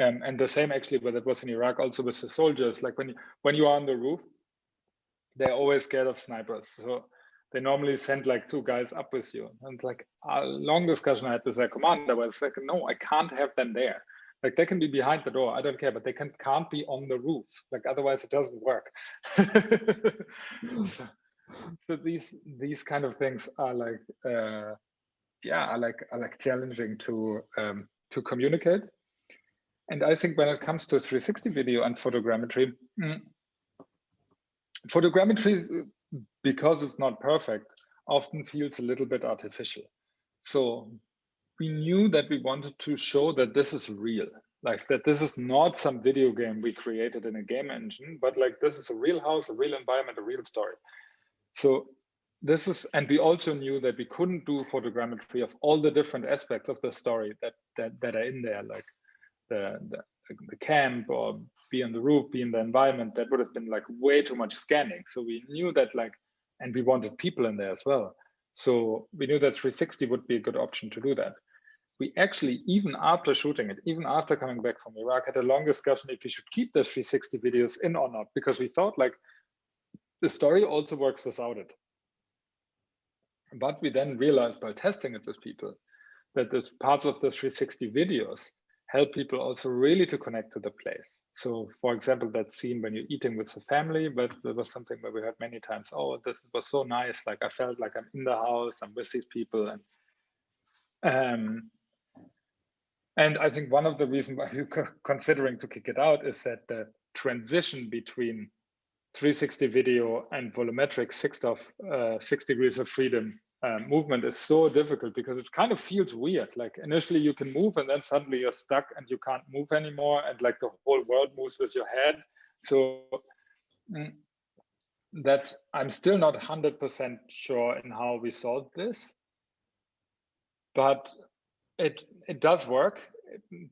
[SPEAKER 7] Um, and the same actually but it was in iraq also with the soldiers. Like when you when you are on the roof they're always scared of snipers. So they normally send like two guys up with you. And like a long discussion I had with their commander was like, no, I can't have them there. Like they can be behind the door, I don't care, but they can can't be on the roof. Like otherwise it doesn't work. so, so, these these kind of things are like uh, yeah, are like are like challenging to um, to communicate. And I think when it comes to 360 video and photogrammetry, mm, photogrammetry, because it's not perfect, often feels a little bit artificial. So we knew that we wanted to show that this is real, like that this is not some video game we created in a game engine, but like this is a real house, a real environment, a real story. So this is, and we also knew that we couldn't do photogrammetry of all the different aspects of the story that that, that are in there, like the, the the camp or be on the roof, be in the environment, that would have been like way too much scanning. So we knew that like, and we wanted people in there as well. So we knew that 360 would be a good option to do that. We actually, even after shooting it, even after coming back from Iraq, had a long discussion if we should keep the 360 videos in or not, because we thought like the story also works without it. But we then realized by testing it with people that there's parts of the 360 videos help people also really to connect to the place. So for example, that scene when you're eating with the family, but there was something where we heard many times, oh, this was so nice. Like I felt like I'm in the house, I'm with these people. And um, and I think one of the reasons why you're considering to kick it out is that the transition between 360 video and volumetric six of uh, six degrees of freedom uh, movement is so difficult because it kind of feels weird. Like initially you can move and then suddenly you're stuck and you can't move anymore. And like the whole world moves with your head. So mm, that I'm still not 100% sure in how we solved this, but it it does work,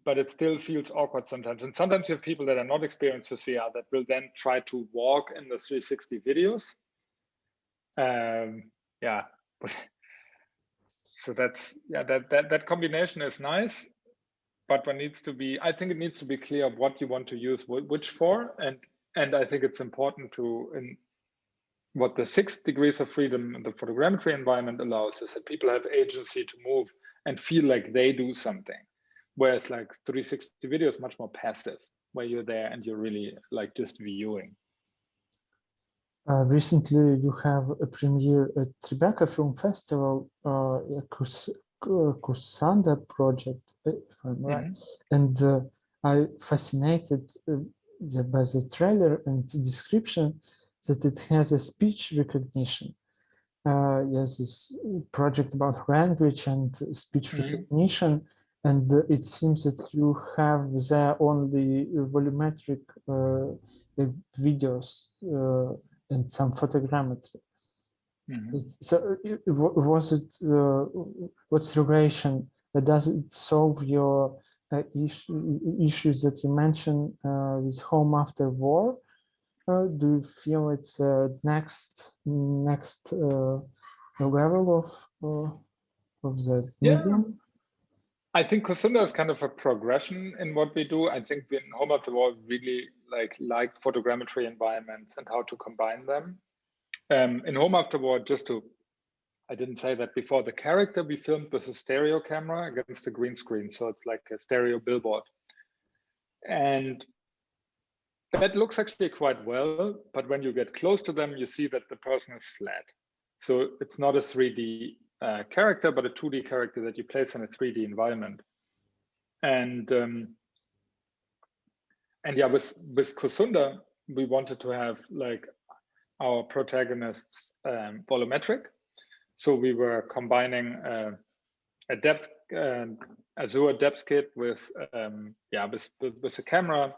[SPEAKER 7] but it still feels awkward sometimes. And sometimes you have people that are not experienced with VR that will then try to walk in the 360 videos. Um, yeah, but so that's yeah that that that combination is nice but one needs to be i think it needs to be clear what you want to use which for and and i think it's important to in what the six degrees of freedom in the photogrammetry environment allows is that people have agency to move and feel like they do something. Whereas like 360 video is much more passive where you're there and you're really like just viewing
[SPEAKER 6] uh, recently, you have a premiere at Tribeca Film Festival, uh, Kusunda project, if I'm right. Mm -hmm. And uh, I fascinated uh, by the trailer and the description that it has a speech recognition. Uh, yes, this project about language and speech mm -hmm. recognition. And uh, it seems that you have there only volumetric videos and some photogrammetry. Mm -hmm. So was it, uh, what's relation, uh, does it solve your uh, issue, issues that you mentioned uh, with home after war? Uh, do you feel it's uh, next next level of of the
[SPEAKER 7] yeah.
[SPEAKER 6] medium?
[SPEAKER 7] I think Kusunda is kind of a progression in what we do. I think in Home After War really like liked photogrammetry environments and how to combine them. Um, in Home After War, just to, I didn't say that before, the character we filmed with a stereo camera against a green screen. So it's like a stereo billboard. And that looks actually quite well, but when you get close to them, you see that the person is flat. So it's not a 3D uh, character, but a 2D character that you place in a 3D environment. And um, and yeah, with with Kusunda, we wanted to have like our protagonists um, volumetric. So we were combining uh, a depth uh, Azure depth kit with um, yeah with, with, with a camera,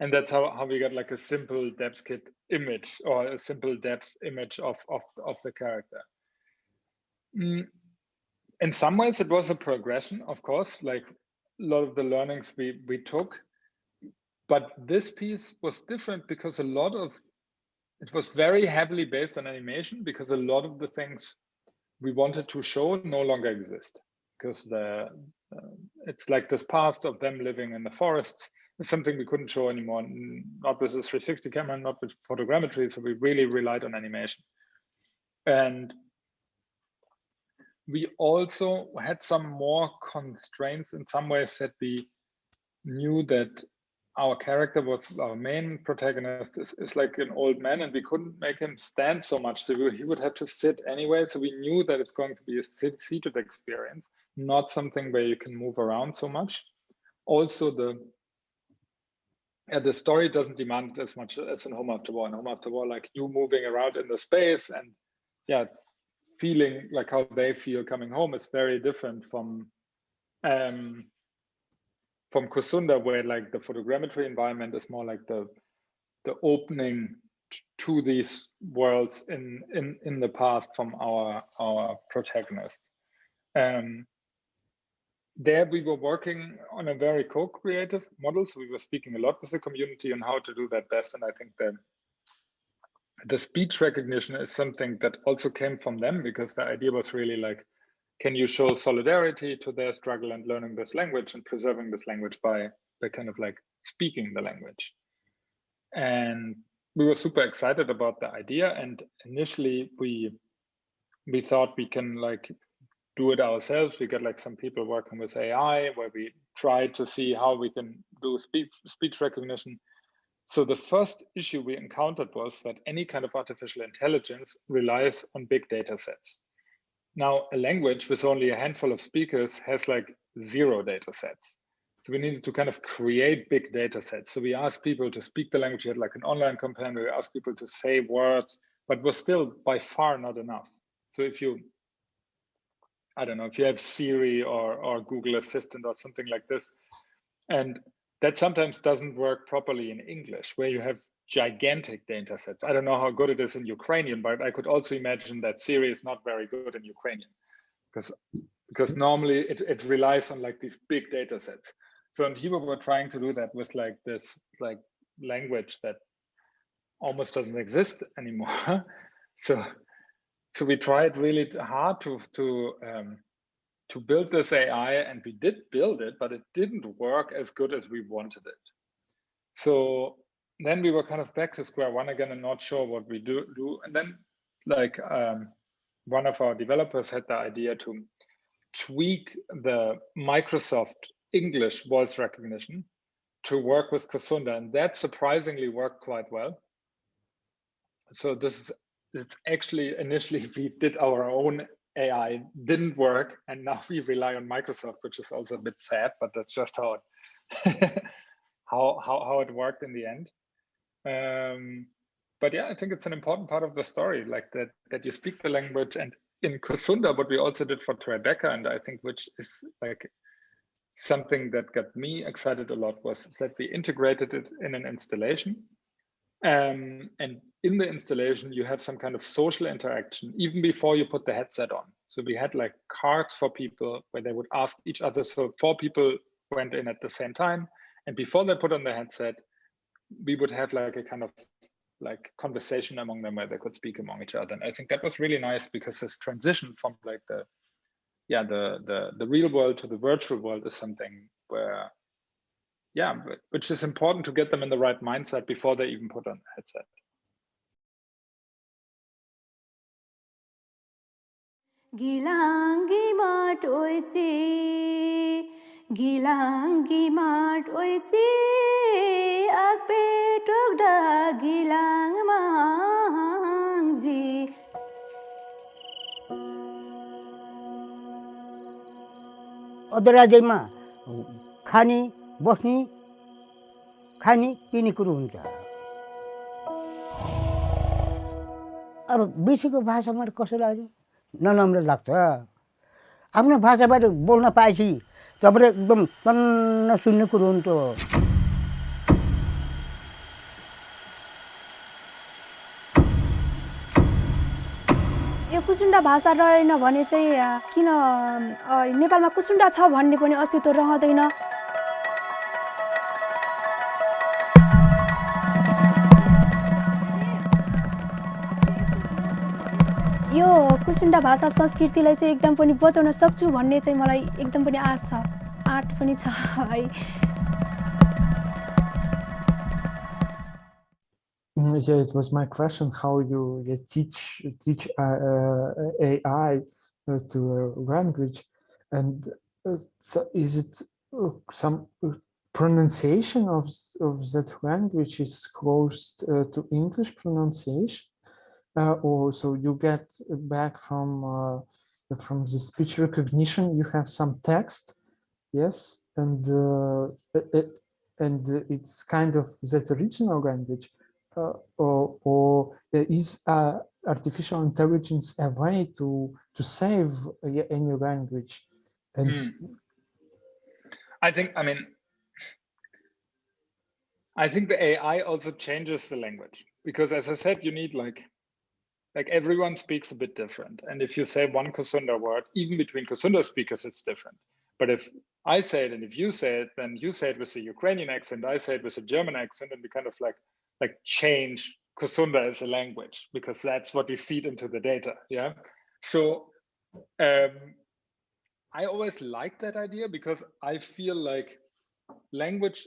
[SPEAKER 7] and that's how, how we got like a simple depth kit image or a simple depth image of of of the character. Mm, in some ways, it was a progression, of course, like a lot of the learnings we, we took. But this piece was different because a lot of it was very heavily based on animation because a lot of the things we wanted to show no longer exist. Because the uh, it's like this past of them living in the forests is something we couldn't show anymore. Not with the 360 camera not with photogrammetry so we really relied on animation. And we also had some more constraints. In some ways that we knew that our character was our main protagonist is, is like an old man and we couldn't make him stand so much. So he would have to sit anyway. So we knew that it's going to be a sit seated experience not something where you can move around so much. Also the yeah, the story doesn't demand as much as in home after war. In home after war like you moving around in the space and yeah feeling like how they feel coming home is very different from um, from Kusunda, where like the photogrammetry environment is more like the the opening to these worlds in in in the past from our our protagonist. Um, there we were working on a very co-creative model, so we were speaking a lot with the community on how to do that best, and I think that the speech recognition is something that also came from them because the idea was really like, can you show solidarity to their struggle and learning this language and preserving this language by, by kind of like speaking the language? And we were super excited about the idea. And initially we we thought we can like do it ourselves. We got like some people working with AI where we tried to see how we can do speech speech recognition so the first issue we encountered was that any kind of artificial intelligence relies on big data sets. Now, a language with only a handful of speakers has like zero data sets. So we needed to kind of create big data sets. So we asked people to speak the language, we had like an online campaign we asked people to say words, but was still by far not enough. So if you, I don't know, if you have Siri or, or Google Assistant or something like this, and that sometimes doesn't work properly in English, where you have gigantic data sets. I don't know how good it is in Ukrainian, but I could also imagine that Siri is not very good in Ukrainian because because normally it, it relies on like these big data sets. So in Tibo we're trying to do that with like this like language that almost doesn't exist anymore. so so we tried really hard to to um, to build this AI and we did build it, but it didn't work as good as we wanted it. So then we were kind of back to square one again and not sure what we do do. And then like um, one of our developers had the idea to tweak the Microsoft English voice recognition to work with Kusunda, and that surprisingly worked quite well. So this is it's actually initially we did our own AI, didn't work, and now we rely on Microsoft, which is also a bit sad, but that's just how it how how how it worked in the end. Um, but yeah, I think it's an important part of the story, like that that you speak the language. And in Kusunda, what we also did for Tribeca, and I think which is like something that got me excited a lot was that we integrated it in an installation. Um, and in the installation, you have some kind of social interaction even before you put the headset on. So we had like cards for people where they would ask each other. So four people went in at the same time. And before they put on the headset, we would have like a kind of like conversation among them where they could speak among each other. And I think that was really nice because this transition from like the yeah the the the real world to the virtual world is something where yeah, which is important to get them in the right mindset before they even put on the headset.
[SPEAKER 1] গিলাঙ্গি মাঠ ওইছে গিলাঙ্গি মাঠ ওইছে আকপে টকডা গিলাং মাংজি অদরা
[SPEAKER 5] Gemma খানি बस्ने खाने पिने कुरो हुन्छ। अब विश्वको भाषामा कसो लाग्यो? नराम्रो लाग्छ। आफ्नो भाषाबाट बोल्न पाएपछि तपाईँले एकदम टन्न सुन्ने कुरो हुन्छ।
[SPEAKER 11] यो कुसुन्डा भाषा रहेन भने चाहिँ किन नेपालमा कुसुन्डा छ भन्ने पनि अस्तित्व रहँदैन। यो कुसुन्डा भाषा संस्कृतिलाई चाहिँ एकदम पनि बचाउन सक्छु भन्ने चाहिँ मलाई एकदम पनि आश छ आँट पनि छ है
[SPEAKER 6] yeah, it was my question how you, you teach teach uh, uh, AI uh, to a language, and uh, so is it uh, some pronunciation of of that language is close to English pronunciation? Uh, or so you get back from uh, from the speech recognition you have some text yes and uh, it, and it's kind of that original language uh, or, or is artificial intelligence a way to to save any language and mm.
[SPEAKER 7] i think i mean i think the ai also changes the language because as i said you need like like everyone speaks a bit different. And if you say one Kusunda word, even between Kusunda speakers, it's different. But if I say it and if you say it, then you say it with a Ukrainian accent, I say it with a German accent, and we kind of like like change Kusunda as a language because that's what we feed into the data. Yeah. So um, I always like that idea because I feel like language,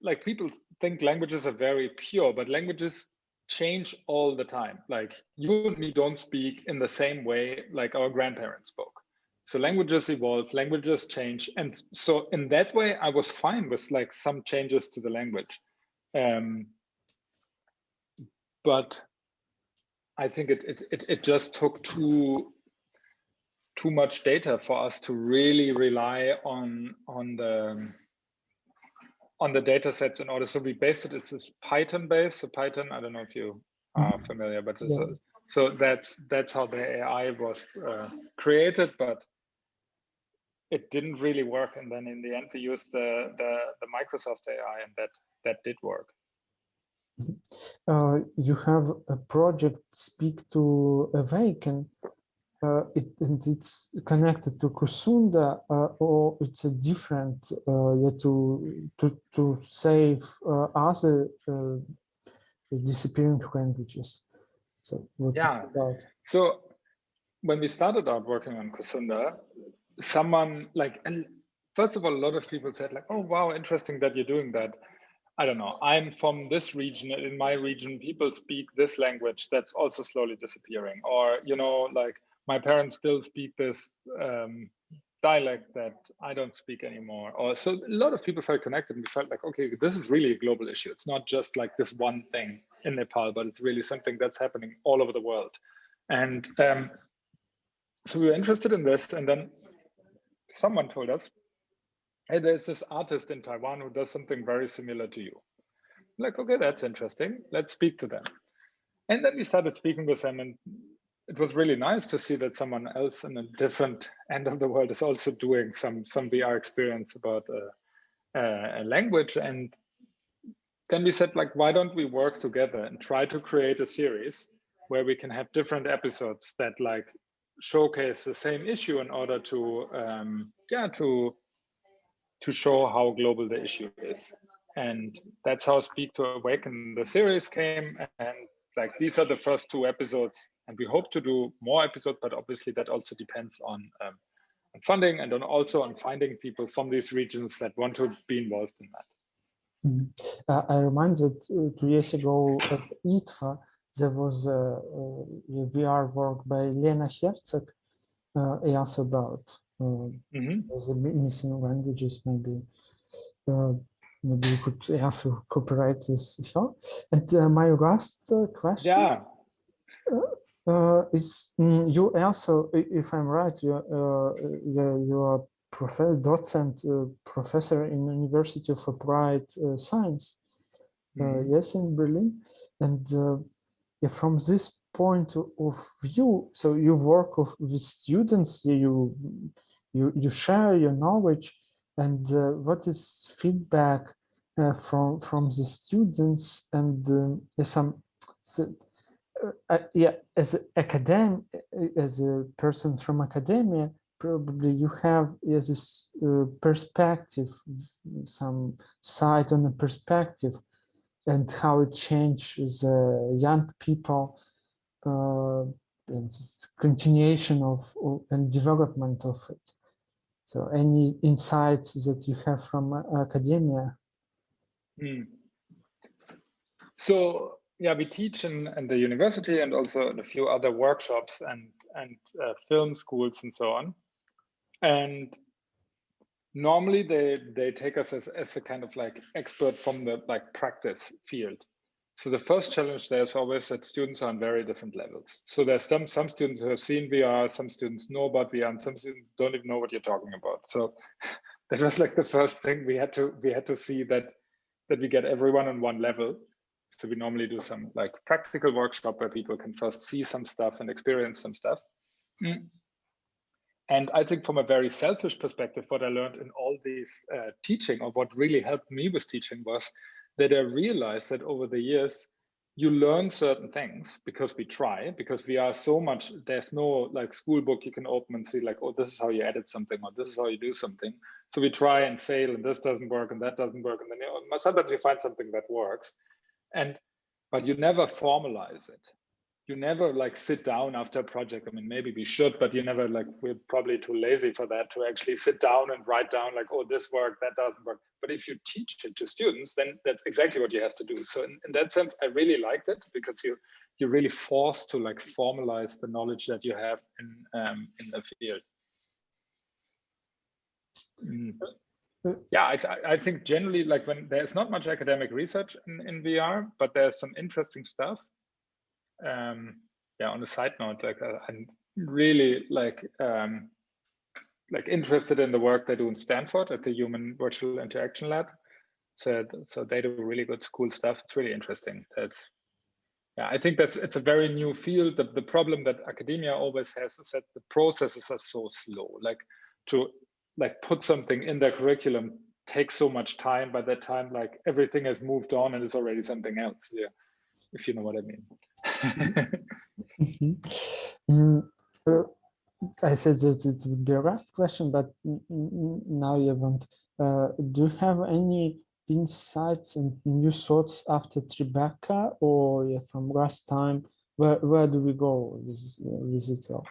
[SPEAKER 7] like people think languages are very pure, but languages change all the time. Like you and me don't speak in the same way like our grandparents spoke. So languages evolve, languages change. And so in that way, I was fine with like some changes to the language. Um, but I think it, it, it, it just took too, too much data for us to really rely on, on the, on the data sets in order. So we based it, it's this Python based. So Python, I don't know if you are mm-hmm. familiar, but yeah. so, so that's that's how the AI was uh, created, but it didn't really work. And then in the end, we used the, the, the Microsoft AI and that that did work.
[SPEAKER 6] Uh, you have a project Speak to a Awaken. Uh, it, and it's connected to Kusunda, uh, or it's a different uh, yeah, to to to save uh, other uh, disappearing languages. So what
[SPEAKER 7] yeah.
[SPEAKER 6] about?
[SPEAKER 7] So when we started out working on Kusunda, someone like first of all, a lot of people said like, oh wow, interesting that you're doing that. I don't know, I'm from this region, and in my region, people speak this language that's also slowly disappearing. Or, you know, like my parents still speak this um, dialect that I don't speak anymore. Or so a lot of people felt connected and we felt like, okay, this is really a global issue. It's not just like this one thing in Nepal, but it's really something that's happening all over the world. And um, so we were interested in this and then someone told us, hey, there's this artist in Taiwan who does something very similar to you. like, okay, that's interesting. Let's speak to them. And then we started speaking with them and it was really nice to see that someone else in a different end of the world is also doing some some VR experience about a, a language. And then we said, like, why don't we work together and try to create a series where we can have different episodes that like showcase the same issue in order to um, yeah to to show how global the issue is. And that's how Speak to Awaken the series came. And like these are the first two episodes. And we hope to do more episodes, but obviously that also depends on, um, on funding and on also on finding people from these regions that want to be involved in that.
[SPEAKER 6] Mm -hmm. uh, I remind that uh, two years ago at IDFA, there was a, a VR work by Lena Herzog uh, asked about mm -hmm. the missing languages maybe uh, maybe we could have to cooperate with her. And uh, my last uh, question
[SPEAKER 7] yeah.
[SPEAKER 6] Uh, is um, you also, if I'm right, you, you are professor, docent, professor in University of Applied Science, mm yes, in Berlin. And yeah, from this point of view, so you work with students, you you you share your knowledge, and uh, what is feedback uh, from from the students? And um, some so, uh, yeah as academic as a person from academia probably you have as this uh, perspective some sight on the perspective and how it changes uh, young people uh, and continuation of, of, and development of it so any insights that you have from uh, academia
[SPEAKER 7] mm. so yeah we teach in, in the university and also in a few other workshops and and uh, film schools and so on. And normally they they take us as, as a kind of like expert from the like practice field. So the first challenge there is always that students are on very different levels. So there's some some students who have seen vr some students know about vr and some students don't even know what you're talking about. So that was like the first thing we had to we had to see that that we get everyone on one level so we normally do some like practical workshop where people can first see some stuff and experience some stuff mm. And I think from a very selfish perspective, what I learned in all these uh, teaching or what really helped me with teaching was that I realized that over the years, you learn certain things because we try, because we are so much, there's no like school book you can open and see like, oh, this is how you edit something or this is how you do something. So we try and fail and this doesn't work and that doesn't work. And then you know, sometimes you find something that works. And, but you never formalize it you never like sit down after a project. I mean, maybe we should, but you never like, we're probably too lazy for that to actually sit down and write down like, oh, this worked, that doesn't work. But if you teach it to students, then that's exactly what you have to do. So in, in that sense, I really liked it because you, you're really forced to like formalize the knowledge that you have in, um, in the field. Mm. Yeah, I, I think generally like when there's not much academic research in, in VR, but there's some interesting stuff um, yeah, on a side note, like uh, I'm really like um, like interested in the work they do in Stanford at the Human Virtual Interaction Lab. So so they do really good cool stuff. It's really interesting. That's yeah, I think that's it's a very new field. The, the problem that academia always has is that the processes are so slow. Like to like put something in their curriculum takes so much time. By that time like everything has moved on and it's already something else. Yeah. If you know what i mean.
[SPEAKER 6] Mm -hmm. mm, uh, i said that it would be a last question but now you haven't uh, do you have any insights and new thoughts after tribeca or yeah, from last time? Where, where do we go with, with it all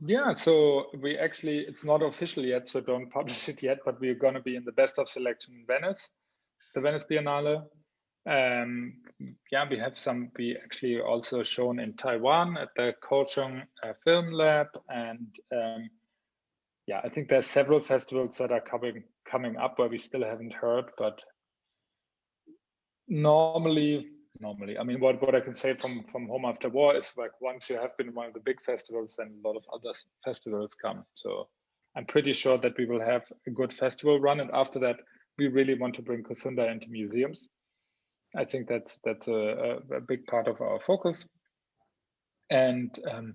[SPEAKER 7] yeah, so we actually, it's not official yet, so don't publish it yet, but we're going to be in the best of selection in Venice, the Venice Biennale. Um, yeah, we have some, we actually also shown in Taiwan at the Kaohsiung uh, Film Lab. And um, yeah, I think there's several festivals that are coming coming up where we still haven't heard, but normally normally. I mean, what, what I can say from, from Home After War is like once you have been one of the big festivals, then a lot of other festivals come. So I'm pretty sure that we will have a good festival run. And after that, we really want to bring Kusunda into museums. I think that's that's a, a big part of our focus. And um,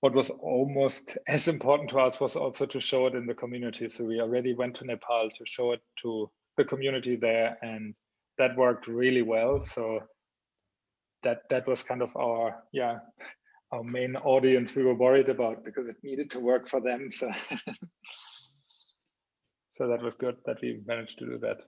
[SPEAKER 7] what was almost as important to us was also to show it in the community. So we already went to Nepal to show it to the community there and that worked really well. So that that was kind of our yeah our main audience we were worried about because it needed to work for them. So so that was good that we managed to do that.